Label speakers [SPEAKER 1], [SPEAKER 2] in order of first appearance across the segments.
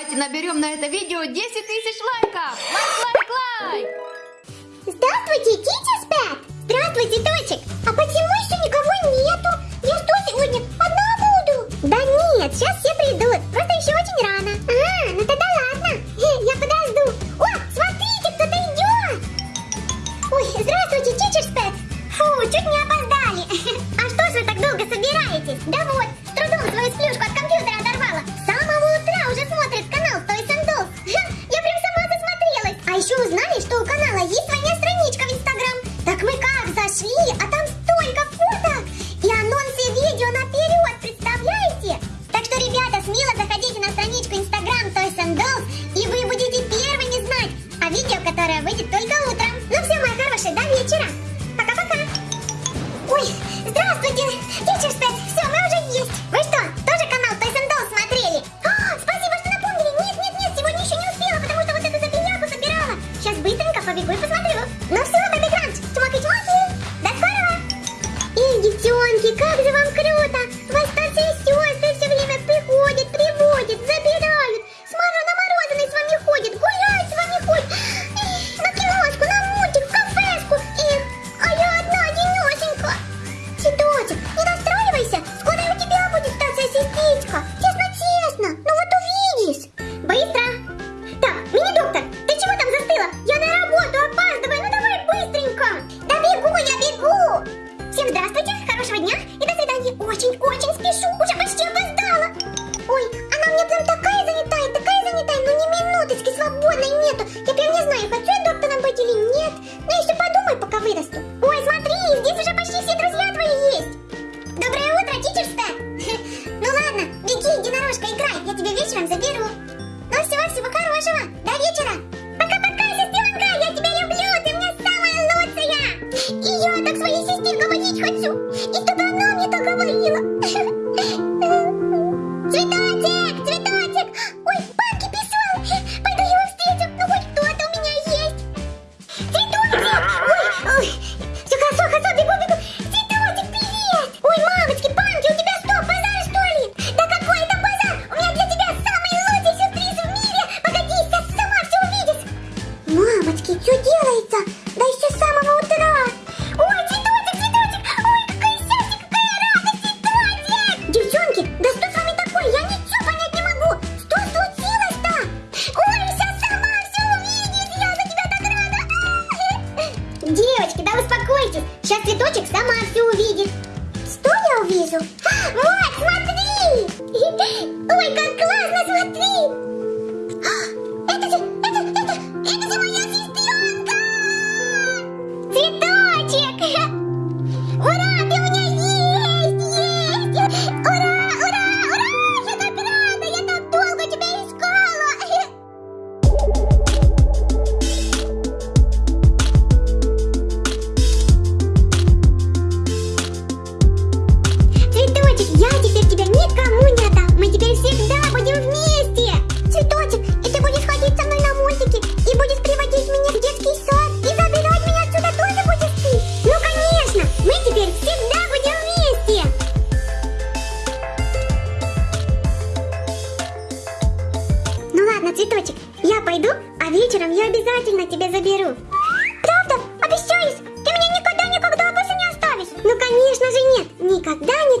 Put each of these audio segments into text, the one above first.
[SPEAKER 1] Давайте наберем на это видео 10 тысяч лайков. Лайк, лайк, лайк.
[SPEAKER 2] Здравствуйте, дети спят. Здравствуйте, дочек. А почему еще никого нету? Я что сегодня одна буду? Да нет, сейчас я приду. кусочек сама все увидит. Что я увижу? А, вот, смотри!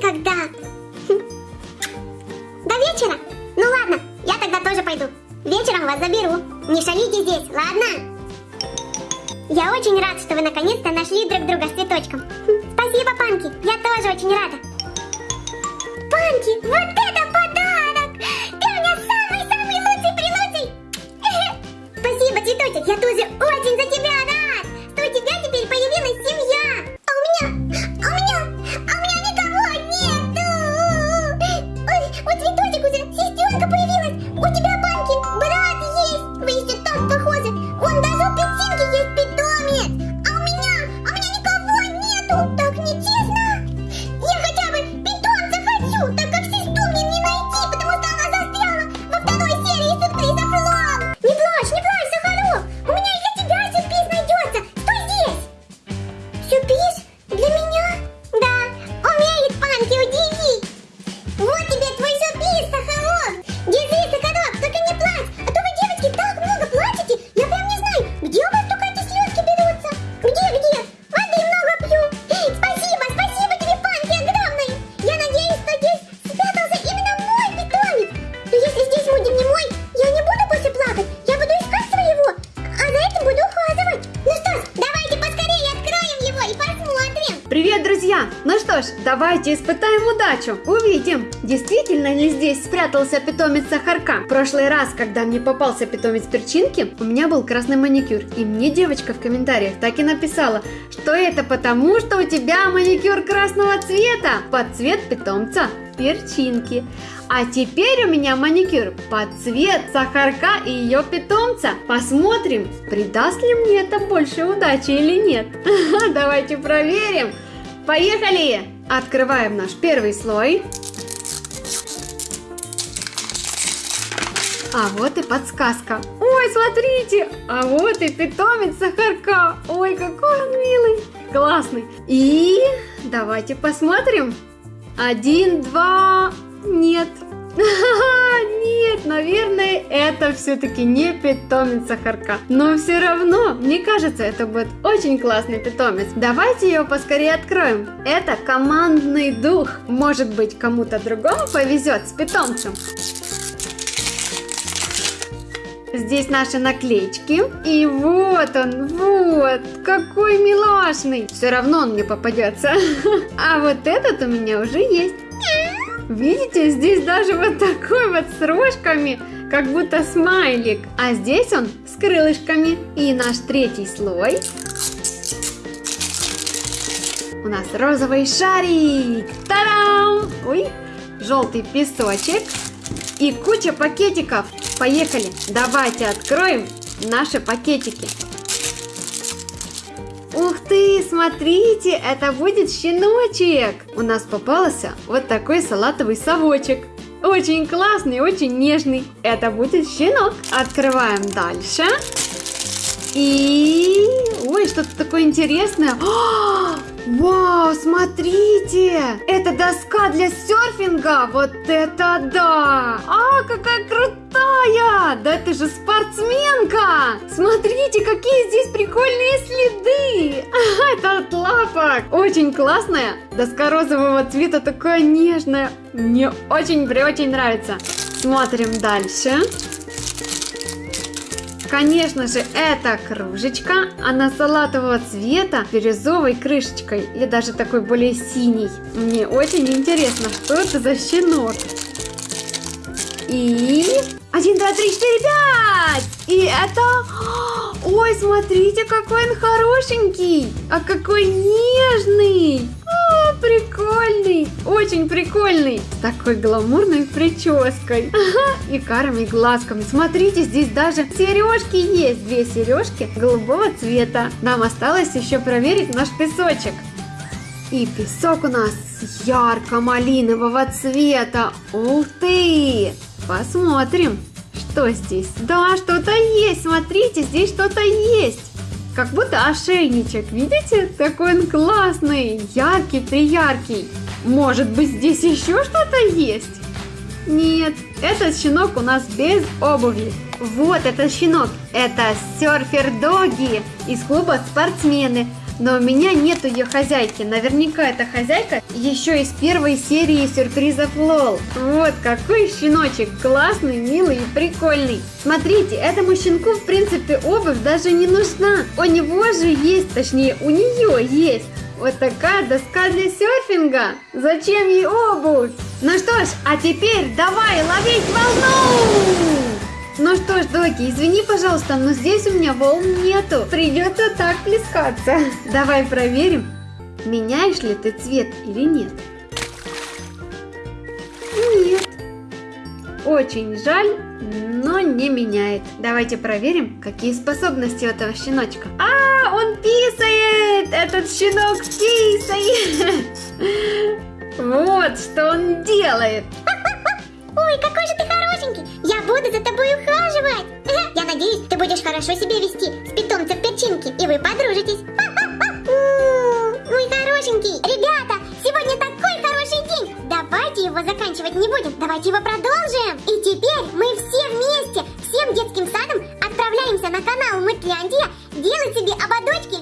[SPEAKER 2] никогда. Хм. До вечера? Ну ладно, я тогда тоже пойду. Вечером вас заберу. Не шалите здесь, ладно? Я очень рад, что вы наконец-то нашли друг друга с цветочком. Хм. Спасибо, Панки, я тоже очень рада. Панки, вот давайте
[SPEAKER 1] испытаем удачу. Увидим, действительно ли здесь спрятался питомец Сахарка. В прошлый раз, когда мне попался питомец перчинки, у меня был красный маникюр. И мне девочка в комментариях так и написала, что это потому, что у тебя маникюр красного цвета под цвет питомца перчинки. А теперь у меня маникюр под цвет Сахарка и ее питомца. Посмотрим, придаст ли мне это больше удачи или нет. Давайте проверим. Поехали! Открываем наш первый слой. А вот и подсказка. Ой, смотрите! А вот и питомец Сахарка. Ой, какой он милый. Классный. И давайте посмотрим. Один, два... Нет. Нет, наверное, это все-таки не питомец Сахарка. Но все равно, мне кажется, это будет очень классный питомец. Давайте его поскорее откроем. Это командный дух. Может быть, кому-то другому повезет с питомцем. Здесь наши наклеечки. И вот он, вот, какой милашный. Все равно он мне попадется. А вот этот у меня уже есть. Видите, здесь даже вот такой вот с рожками, как будто смайлик. А здесь он с крылышками. И наш третий слой. У нас розовый шарик. Тарам! Ой, желтый песочек. И куча пакетиков. Поехали, давайте откроем наши пакетики. Ух ты, смотрите, это будет щеночек. У нас попался вот такой салатовый совочек. Очень классный, очень нежный. Это будет щенок. Открываем дальше. И... Ой, что-то такое интересное. О, вау, смотрите! Это доска для серфинга! Вот это да! А, какая крутая! Да это же спортсменка! Смотрите, какие здесь прикольные следы! Это от лапок! Очень классная! Доска розового цвета такая нежная. Мне очень-очень нравится. Смотрим дальше. Конечно же, это кружечка, она салатового цвета, бирюзовой крышечкой и даже такой более синий. Мне очень интересно, что это за щенок. И... Один, два, три, четыре, пять! И это... Ой, смотрите, какой он хорошенький! А какой нежный! Прикольный! Очень прикольный! С такой гламурной прической. Ага, и карами глазками. Смотрите, здесь даже сережки есть. Две сережки голубого цвета. Нам осталось еще проверить наш песочек. И песок у нас ярко-малинового цвета. Ух ты! Посмотрим, что здесь. Да, что-то есть. Смотрите, здесь что-то есть. Как будто ошейничек, видите? Такой он классный, яркий, прияркий. Может быть здесь еще что-то есть? Нет, этот щенок у нас без обуви. Вот этот щенок, это серфер Доги из клуба спортсмены. Но у меня нету ее хозяйки. Наверняка эта хозяйка еще из первой серии сюрпризов Лол. Вот какой щеночек. Классный, милый и прикольный. Смотрите, этому щенку в принципе обувь даже не нужна. У него же есть, точнее у нее есть вот такая доска для серфинга. Зачем ей обувь? Ну что ж, а теперь давай ловить волну! Ну что ж, Доки, извини, пожалуйста, но здесь у меня волн нету. Придется так плескаться. Давай проверим, меняешь ли ты цвет или нет. Нет. Очень жаль, но не меняет. Давайте проверим, какие способности у этого щеночка. А, он писает! Этот щенок писает! Вот что он делает.
[SPEAKER 2] Ой, какой же ты буду за тобой ухаживать! Я надеюсь, ты будешь хорошо себя вести с питомцем перчинки, и вы подружитесь. Мой хорошенький! Ребята, сегодня такой хороший день! Давайте его заканчивать не будем, давайте его продолжим! И теперь мы все вместе, всем детским садом отправляемся на канал Мытляндия делать себе ободочки